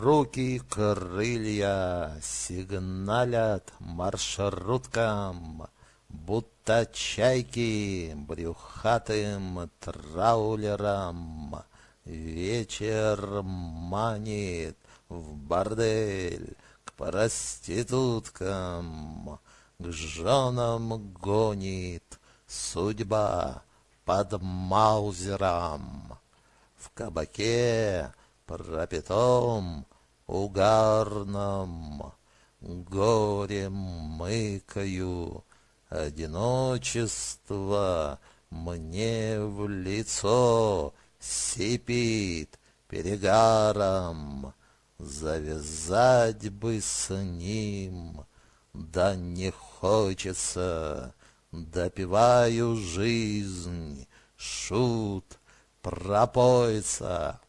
руки крылья сигналят маршруткам, Будто чайки брюхатым траулерам. Вечер манит в бордель к проституткам, К женам гонит судьба под маузером. В кабаке пропитом угарном Горем мыкаю одиночество Мне в лицо сипит перегаром. Завязать бы с ним, да не хочется Допиваю жизнь, шут, пропоится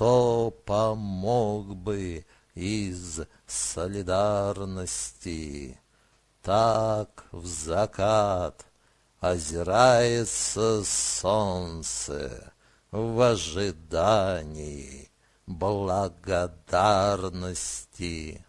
кто помог бы из солидарности? Так в закат озирается солнце в ожидании благодарности.